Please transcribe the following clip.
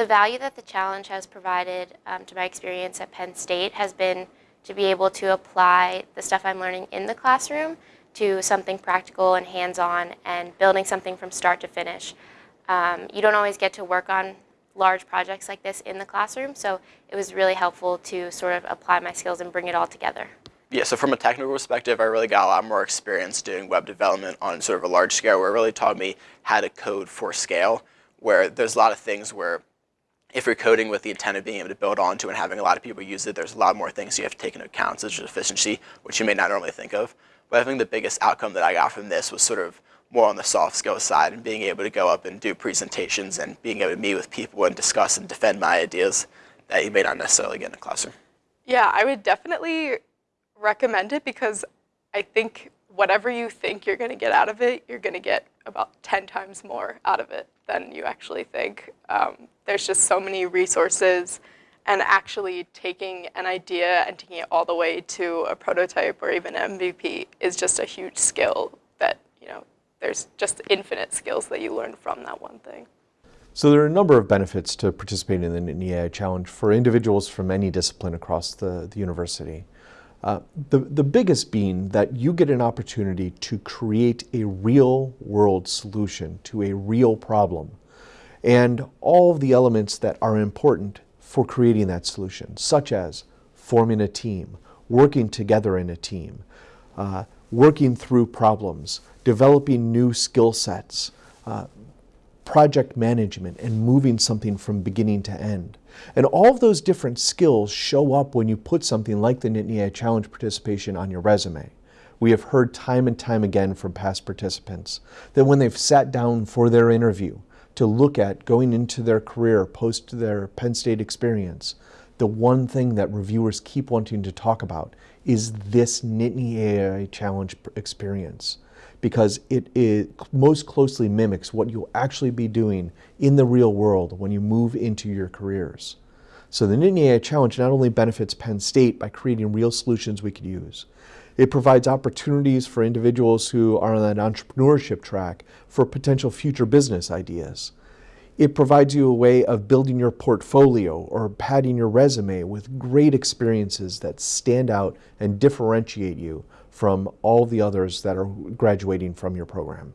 The value that the challenge has provided um, to my experience at Penn State has been to be able to apply the stuff I'm learning in the classroom to something practical and hands-on and building something from start to finish. Um, you don't always get to work on large projects like this in the classroom, so it was really helpful to sort of apply my skills and bring it all together. Yeah, so from a technical perspective, I really got a lot more experience doing web development on sort of a large scale where it really taught me how to code for scale, where there's a lot of things where if you're coding with the intent of being able to build onto and having a lot of people use it, there's a lot more things you have to take into account, such as efficiency, which you may not normally think of. But I think the biggest outcome that I got from this was sort of more on the soft skill side and being able to go up and do presentations and being able to meet with people and discuss and defend my ideas that you may not necessarily get in a classroom. Yeah, I would definitely recommend it because I think whatever you think you're going to get out of it, you're going to get about 10 times more out of it than you actually think. Um, there's just so many resources and actually taking an idea and taking it all the way to a prototype or even an MVP is just a huge skill that, you know, there's just infinite skills that you learn from that one thing. So there are a number of benefits to participating in the Nittany AI Challenge for individuals from any discipline across the, the university. Uh, the, the biggest being that you get an opportunity to create a real world solution to a real problem and all the elements that are important for creating that solution, such as forming a team, working together in a team, uh, working through problems, developing new skill sets, uh, project management, and moving something from beginning to end. And all of those different skills show up when you put something like the Nittany AI Challenge participation on your resume. We have heard time and time again from past participants that when they've sat down for their interview to look at going into their career post their Penn State experience, the one thing that reviewers keep wanting to talk about is this Nittany AI Challenge experience because it, it most closely mimics what you'll actually be doing in the real world when you move into your careers. So the Nittany AI Challenge not only benefits Penn State by creating real solutions we could use, it provides opportunities for individuals who are on that entrepreneurship track for potential future business ideas. It provides you a way of building your portfolio or padding your resume with great experiences that stand out and differentiate you from all the others that are graduating from your program.